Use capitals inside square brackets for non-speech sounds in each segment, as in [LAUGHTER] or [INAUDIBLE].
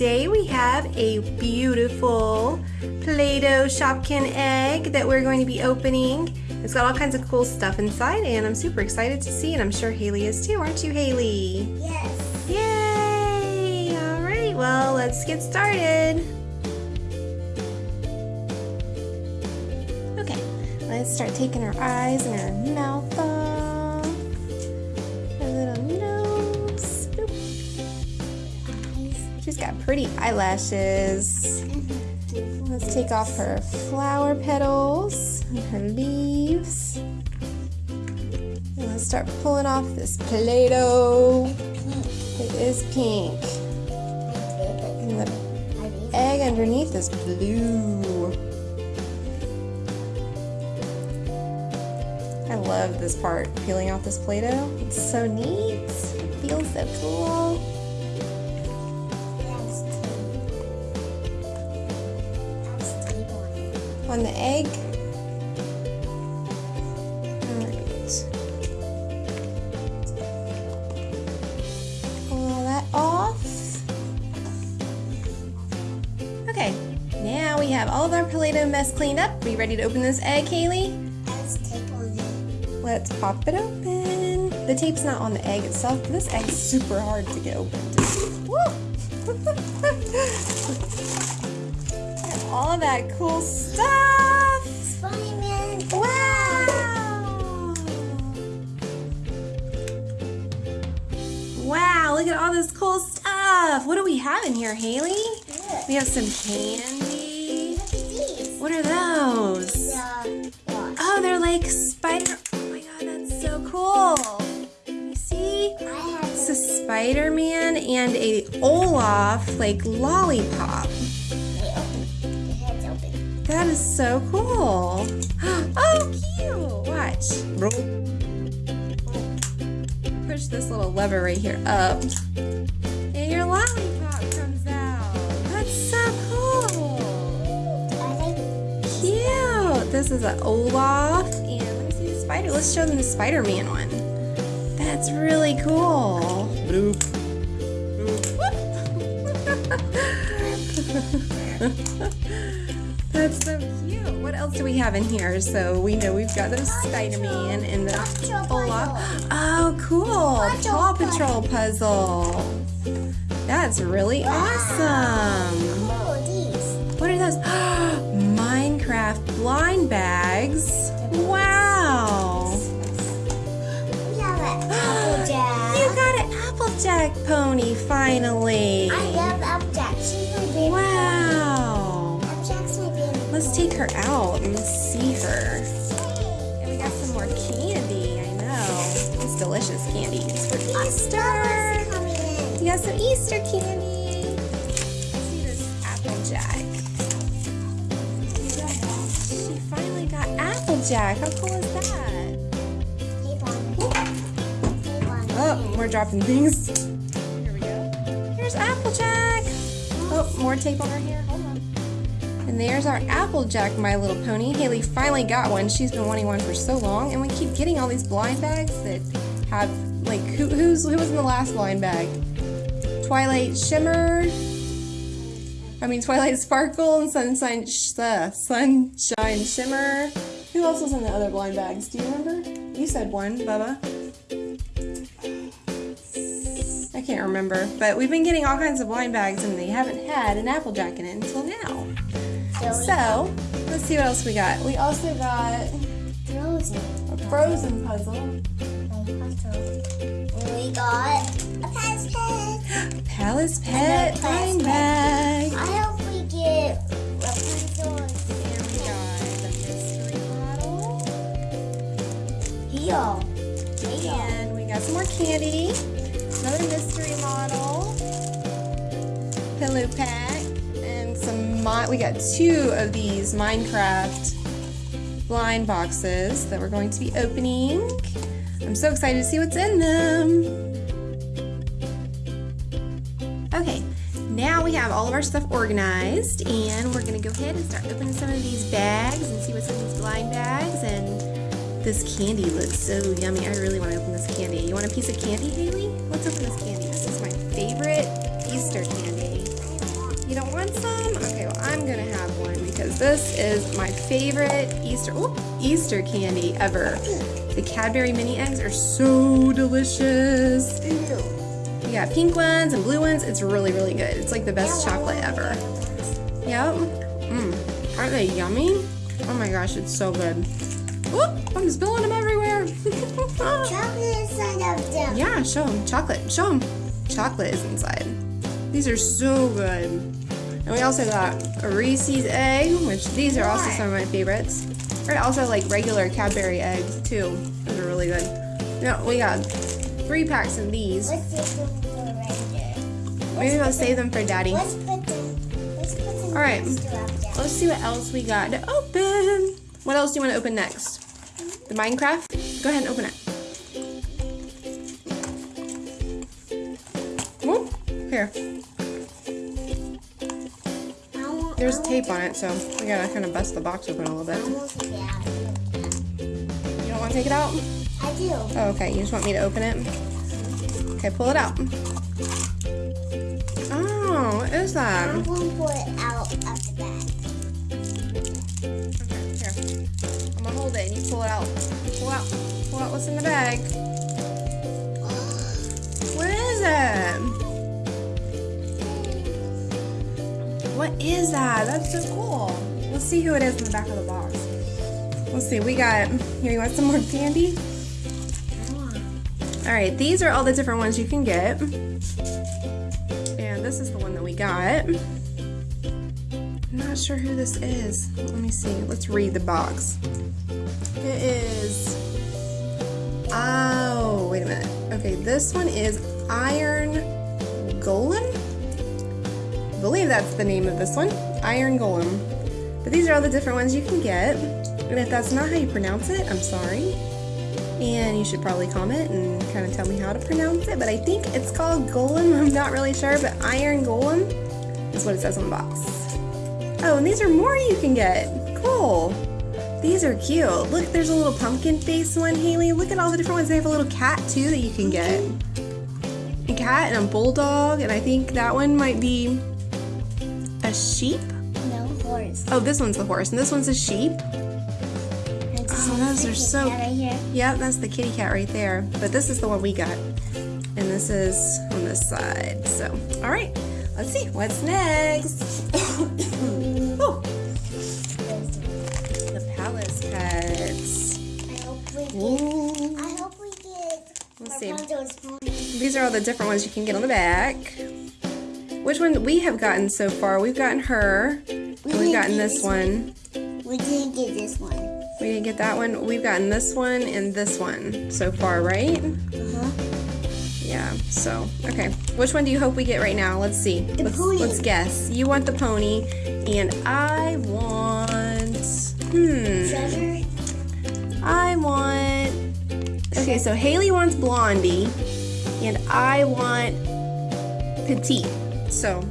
Laura's Toy Review. Today we have a beautiful Play-Doh Shopkin egg that we're going to be opening. It's got all kinds of cool stuff inside and I'm super excited to see and I'm sure Haley is too, aren't you Haley? Yes. Yay! Alright, well let's get started. Okay, let's start taking our eyes and our mouth off. Got pretty eyelashes. Let's take off her flower petals and her leaves. And let's start pulling off this Play-Doh. It is pink. And the egg underneath is blue. I love this part, peeling off this Play-Doh. It's so neat. It feels so cool. On the egg. Pull all that off. Okay, now we have all of our Play-Doh mess cleaned up. Are you ready to open this egg, Kaylee? Let's pop it open. The tape's not on the egg itself. This egg's super hard to get open. [LAUGHS] [LAUGHS] all of that cool stuff. Spider-Man. Wow. Wow, look at all this cool stuff. What do we have in here, Haley? We have some candy. What are those? Oh, they're like spider. Oh my god, that's so cool. You see? It's a Spider-Man and a Olaf like lollipop. That is so cool. [GASPS] Oh, cute. Watch. Push this little lever right here up. And your lollipop comes out. That's so cool. Cute. This is an Olaf. And let me see the spider. Let's show them the Spider-Man one. That's really cool. Bloop. [LAUGHS] Bloop. [LAUGHS] That's so cute. What else do we have in here? So we know we've got those Spider-Man and the Olaf. Oh, cool. Paw Patrol puzzle. That's really awesome. What are those? [GASPS] Minecraft blind bags. Wow. You got an Applejack pony finally. I love Applejack. She's my favorite. Wow. Let's take her out and see her. And we got some more candy, I know. It's delicious candy. It's for Easter. We got some Easter candy. Let's see this Applejack. She finally got Applejack. How cool is that? Oh, we're dropping things. Here we go. Here's Applejack. Oh, more tape on her hair. There's our Applejack My Little Pony. Haley finally got one. She's been wanting one for so long. And we keep getting all these blind bags that have, like, who, who's, who was in the last blind bag? Twilight Shimmer. I mean, Twilight Sparkle and Sunshine, uh, Sunshine Shimmer. Who else was in the other blind bags? Do you remember? You said one, Bubba. I can't remember. But we've been getting all kinds of blind bags and they haven't had an Applejack in it until now. So, let's see what else we got. We also got Frozen. a Frozen puzzle. We got a Palace Pet. Palace Pet blind bag. I hope we get a puzzle. And we got the mystery model. Here. And we got some more candy. Another mystery model. Pillow pack some, we got two of these Minecraft blind boxes that we're going to be opening. I'm so excited to see what's in them. Okay, now we have all of our stuff organized and we're gonna go ahead and start opening some of these bags and see what's in these blind bags and this candy looks so yummy. I really want to open this candy. You want a piece of candy, Haley? Let's open this candy. This is my favorite Easter ooh, Easter candy ever. The Cadbury mini eggs are so delicious. We got pink ones and blue ones. It's really, really good. It's like the best chocolate ever. Yep. Mmm. Aren't they yummy? Oh my gosh, it's so good. Whoop! I'm spilling them everywhere. [LAUGHS] Chocolate inside of them. yeah, show them. Chocolate. Show them. Chocolate is inside. These are so good. And we also got a Reese's egg, which these are also some of my favorites. Or also like regular Cadbury eggs too. Those are really good. No, we got three packs of these. Let's take them for right. Maybe I'll save them for Daddy. Let's put them. Let's put them. All right. next to our dad. Let's see what else we got to open. What else do you want to open next? The Minecraft? Go ahead and open it. Whoop. Here. There's tape on it, so we gotta kind of bust the box open a little bit. want to get out of here. You don't want to take it out? I do. Oh, okay. You just want me to open it? Okay, pull it out. Oh, what is that? I'm going to pull it out of the bag. Okay, here. I'm gonna hold it and you pull it out. Pull out. Pull out what's in the bag. What is that? That's so cool. Let's see who it is in the back of the box. Let's see. We got. Here, you want some more candy? All right. These are all the different ones you can get. And this is the one that we got. I'm not sure who this is. Let me see. Let's read the box. It is. Oh, wait a minute. Okay, this one is Iron Golem. I believe that's the name of this one. Iron Golem. But these are all the different ones you can get. And if that's not how you pronounce it, I'm sorry. And you should probably comment and kind of tell me how to pronounce it. But I think it's called Golem. [LAUGHS] I'm not really sure, but Iron Golem is what it says on the box. Oh, and these are more you can get. Cool. These are cute. Look, there's a little pumpkin face one, Haley. Look at all the different ones. They have a little cat too that you can get. A cat and a bulldog, and I think that one might be a sheep. No horse. Oh, this one's the horse, and this one's a sheep. Oh, those are so- Right. Yep, that's the kitty cat right there. But this is the one we got. And this is on this side. So, all right. Let's see. What's next? [COUGHS] oh, the palace pets. I hope we get. Ooh. I hope we get. Let's see. These are all the different ones you can get on the back. Which one we have gotten so far? We've gotten her. And we've gotten this one. We didn't get this one. We didn't get that one. We've gotten this one and this one so far, right? Uh-huh. Yeah, so, okay. Which one do you hope we get right now? Let's see. The let's, pony. let's guess. You want the pony, and I want. Hmm. Treasure. I want. Okay, so Haley wants Blondie, and I want Petite. So,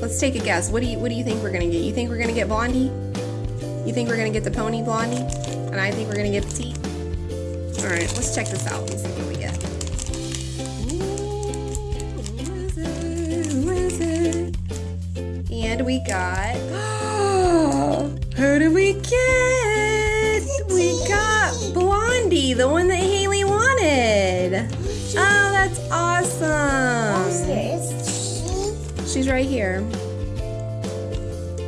let's take a guess. What do you What do you think we're gonna get? You think we're gonna get Blondie? You think we're gonna get the pony Blondie? And I think we're gonna get Petite. All right, let's check this out and see what we get. Ooh, who is it? Who is it? And we got. [GASPS] Who do we get? We got Blondie, the one She's right here.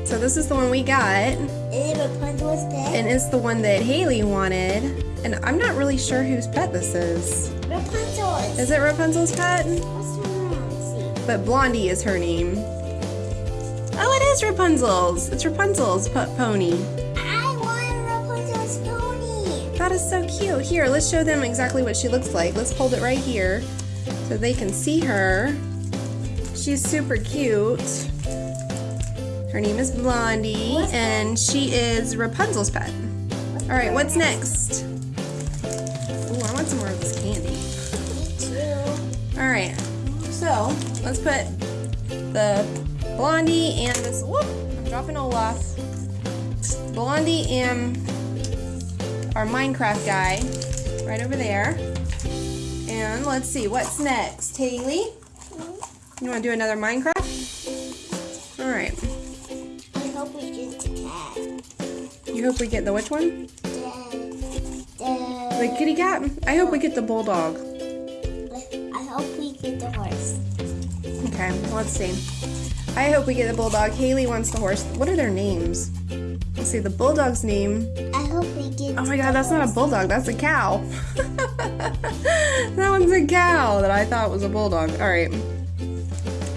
So this is the one we got, Is it Rapunzel's pet? and it's the one that Haley wanted. And I'm not really sure whose pet this is. Rapunzel's. Is it Rapunzel's pet? What's wrong? See. But Blondie is her name. Oh, it is Rapunzel's. It's Rapunzel's po- pony. I want Rapunzel's pony. That is so cute. Here, let's show them exactly what she looks like. Let's hold it right here so they can see her. She's super cute. Her name is Blondie, What's and she is Rapunzel's pet. All right, what's next? Ooh, I want some more of this candy. Me too. All right, so let's put the Blondie and this. Whoop! I'm dropping Olaf. Blondie and our Minecraft guy right over there. And let's see what's next. Haley, you want to do another Minecraft? All right. I hope we get the cat. You hope we get the which one? The, The the, kitty cat? I hope we get the bulldog. I hope we get the horse. Okay, let's see. I hope we get the bulldog. Haley wants the horse. What are their names? Let's see, the bulldog's name. I hope we get. Oh my god, that's not a bulldog, that's a cow. [LAUGHS] that one's a cow that I thought was a bulldog. Alright.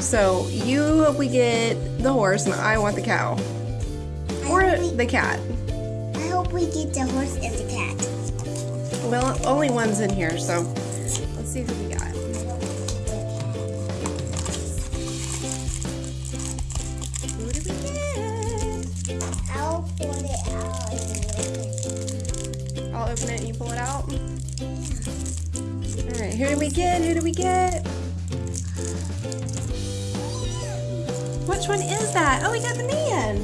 So, you hope we get the horse, and I want the cow. Or I we, the cat. I hope we get the horse and the cat. Well, only one's in here, so let's see who we got. Who did we get? I'll pull it out I'll open it and you pull it out. Alright, who did we get? Who did we get? Which one is that? Oh, we got the man.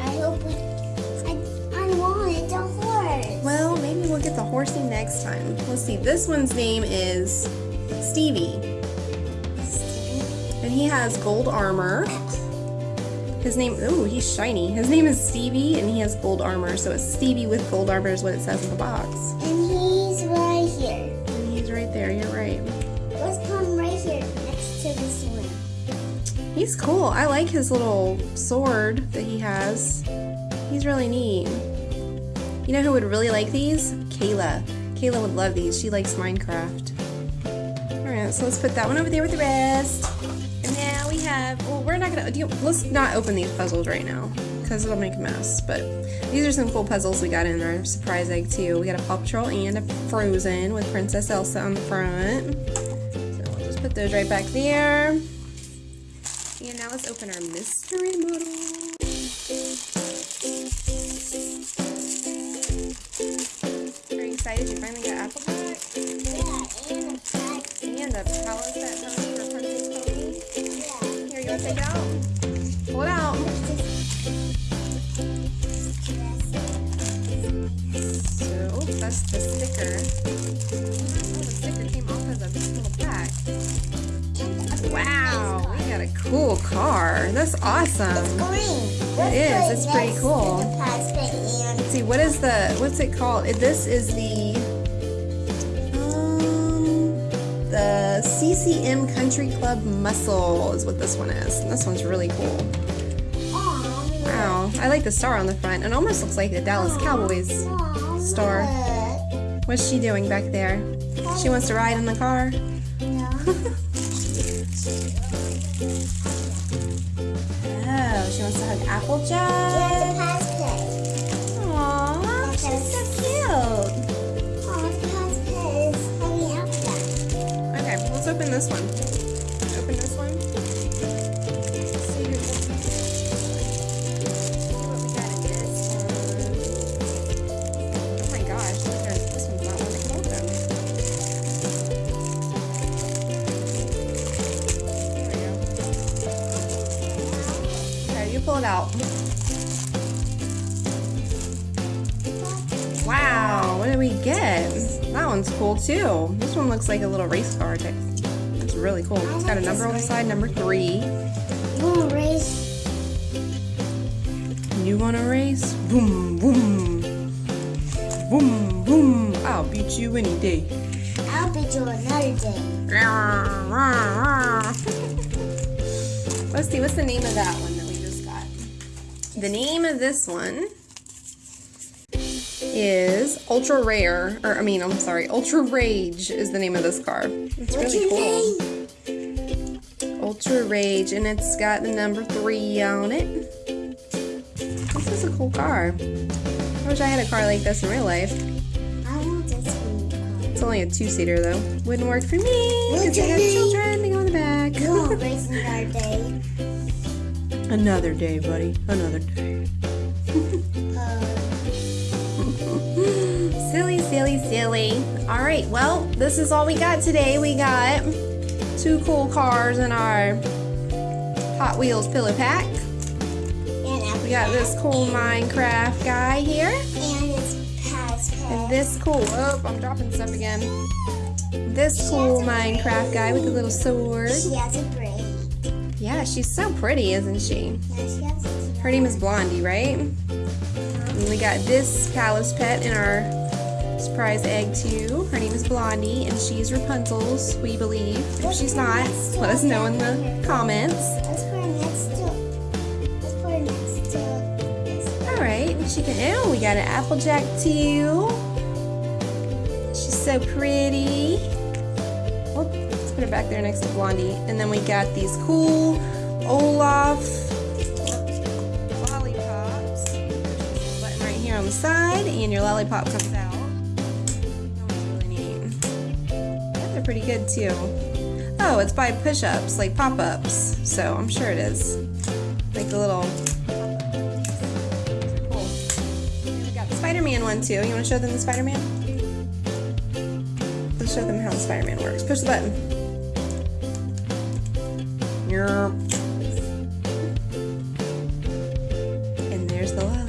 I hope we. I, I wanted the horse. Well, maybe we'll get the horsey next time. Let's see. This one's name is Stevie. And he has gold armor. His name, ooh, he's shiny. His name is Stevie and he has gold armor. So it's Stevie with gold armor is what it says in the box. And he's right here. And he's right there, you're right. Let's come right here next to this one. He's cool. I like his little sword that he has. He's really neat. You know who would really like these? Kayla. Kayla would love these. She likes Minecraft. Alright, so let's put that one over there with the rest. And now we have, well, we're not gonna, you, let's not open these puzzles right now because it'll make a mess. But these are some cool puzzles we got in our surprise egg too. We got a Paw Patrol and a Frozen with Princess Elsa on the front. So we'll just put those right back there. And now let's open our mystery model. Are you excited? You finally got Applejack? Yeah, and a cat. And a palace that pony for Princess Pony. Yeah. Here, you want to take it out? Cool car. That's awesome. It's green. It is, it's pretty cool. the plastic and Let's see, what is the, what's it called? This is the, um, the CCM Country Club Muscle is what this one is. And this one's really cool. Wow, I like the star on the front. It almost looks like the Dallas Cowboys. Star. What's she doing back there? She wants to ride in the car? No. [LAUGHS] wants to hug Yeah, the plastic. Aww, she's so cute. Aw, the plastic is hanging out there. Okay, let's open this one. That one's cool too. This one looks like a little race car. It's really cool. It's got a number on the side, number three. You want to race? You wanna race? Boom, boom. Boom, boom. I'll beat you any day. I'll beat you another day. [LAUGHS] Let's see, what's the name of that one that we just got? The name of this one is Ultra Rare, or I mean, I'm sorry, Ultra Rage is the name of this car. It's What's really cool. name? Ultra Rage, and it's got the number three on it. This is a cool car. I wish I had a car like this in real life. I want this one. It's only a two-seater though. Wouldn't work for me because I have children go in the back. You want to race another day? Another day, buddy. Another day. Silly, silly. All right, well, this is all we got today. We got two cool cars in our Hot Wheels pillow pack. We got this cool Minecraft guy here. And And this cool, oh, I'm dropping stuff again. This cool Minecraft guy with the little sword. She has a brain. Yeah, she's so pretty, isn't she? Yeah, she has Her name is Blondie, right? And we got this palace pet in our surprise egg too. Her name is Blondie, and she's Rapunzel's, we believe. If she's not, let us know in the comments. Let's put her next to. Let's put her next to this. All right, she can. Oh, we got an Applejack too. She's so pretty. Oh, let's put her back there next to Blondie, and then we got these cool Olaf lollipops. Button right here on the side, and your lollipop comes out. They're pretty good too. Oh, it's by push-ups, like pop-ups. So I'm sure it is. Like the little Cool. And we got the Spider-Man one too. You want to show them the Spider-Man? Let's show them how the Spider-Man works. Push the button. Yerp. And there's the lollipop.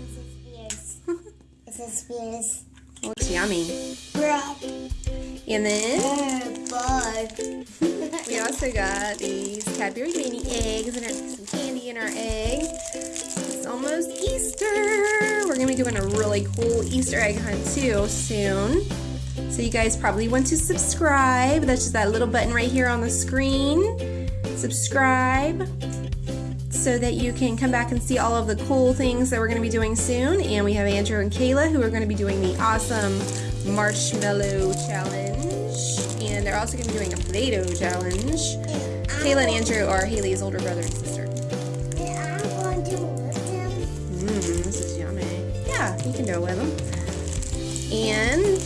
This is fierce. [LAUGHS] This is fierce. Looks yummy. And then [LAUGHS] we also got these Cadbury mini eggs and some candy in our egg. It's almost Easter. We're gonna be doing a really cool Easter egg hunt too soon. So you guys probably want to subscribe. That's just that little button right here on the screen. Subscribe so that you can come back and see all of the cool things that we're going to be doing soon. And we have Andrew and Kayla who are going to be doing the awesome marshmallow challenge. They're also going to be doing a Play-Doh challenge. Kayla and Andrew are Haley's older brother and sister. And I'm going to lift him. Mmm, this is yummy. Yeah, you can do it with them. And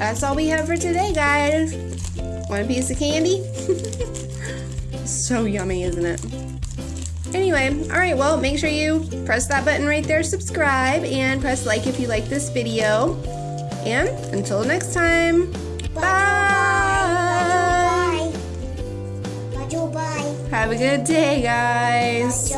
that's all we have for today, guys. Want a piece of candy? [LAUGHS] so yummy, isn't it? Anyway, all right, well, make sure you press that button right there, subscribe, and press like if you like this video. And until next time, bye. Bye. Bye. Bye. Have a good day, guys.